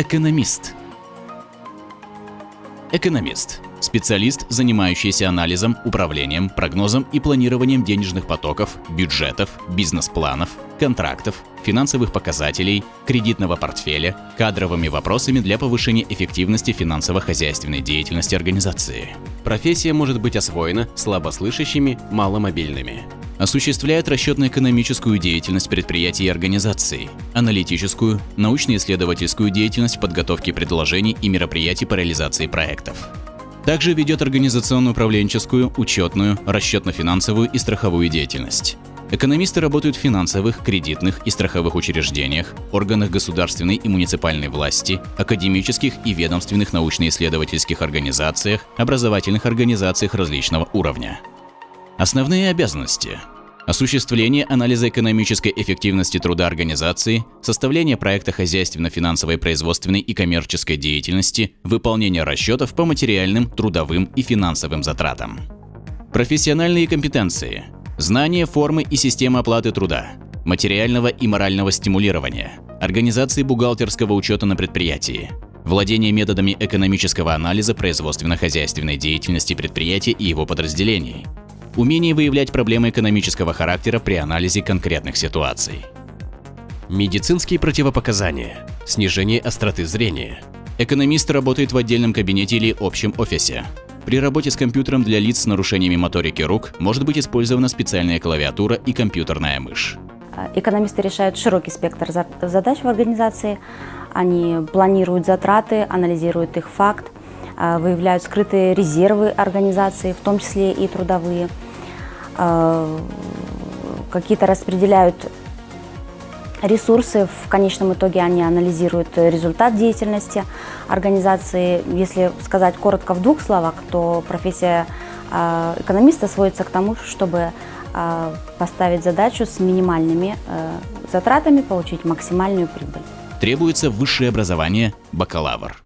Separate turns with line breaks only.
Экономист. Экономист – специалист, занимающийся анализом, управлением, прогнозом и планированием денежных потоков, бюджетов, бизнес-планов, контрактов, финансовых показателей, кредитного портфеля, кадровыми вопросами для повышения эффективности финансово-хозяйственной деятельности организации. Профессия может быть освоена слабослышащими, маломобильными осуществляет расчетно-экономическую деятельность предприятий и организаций, аналитическую, научно-исследовательскую деятельность в подготовке предложений и мероприятий по реализации проектов. Также ведет организационно-управленческую, учетную, расчетно-финансовую и страховую деятельность. Экономисты работают в финансовых, кредитных и страховых учреждениях, органах государственной и муниципальной власти, академических и ведомственных научно-исследовательских организациях, образовательных организациях различного уровня. Основные обязанности осуществление анализа экономической эффективности труда организации, составление проекта хозяйственно-финансовой производственной и коммерческой деятельности, выполнение расчетов по материальным, трудовым и финансовым затратам. Профессиональные компетенции. Знание формы и системы оплаты труда, материального и морального стимулирования, организации бухгалтерского учета на предприятии, владение методами экономического анализа производственно-хозяйственной деятельности предприятия и его подразделений, умение выявлять проблемы экономического характера при анализе конкретных ситуаций. Медицинские противопоказания, снижение остроты зрения. Экономист работает в отдельном кабинете или общем офисе. При работе с компьютером для лиц с нарушениями моторики рук может быть использована специальная клавиатура и компьютерная мышь.
Экономисты решают широкий спектр задач в организации. Они планируют затраты, анализируют их факт, а, выявляют скрытые резервы организации, в том числе и трудовые. А, какие-то распределяют ресурсы, в конечном итоге они анализируют результат деятельности организации. Если сказать коротко в двух словах, то профессия а, экономиста сводится к тому, чтобы поставить задачу с минимальными затратами, получить максимальную прибыль.
Требуется высшее образование – бакалавр.